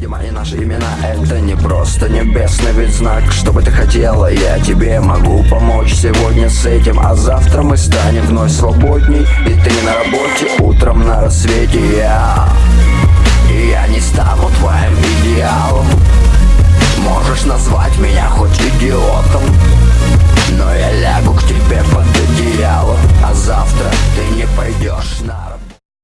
И наши имена Это не просто небесный ведь знак. Что бы ты хотела, я тебе могу помочь Сегодня с этим, а завтра мы станем вновь свободней И ты на работе, утром на рассвете. Я, я не стану твоим идеалом. Можешь назвать меня хоть идиотом Но я лягу к тебе под одеяло. А завтра ты не пойдешь на работу.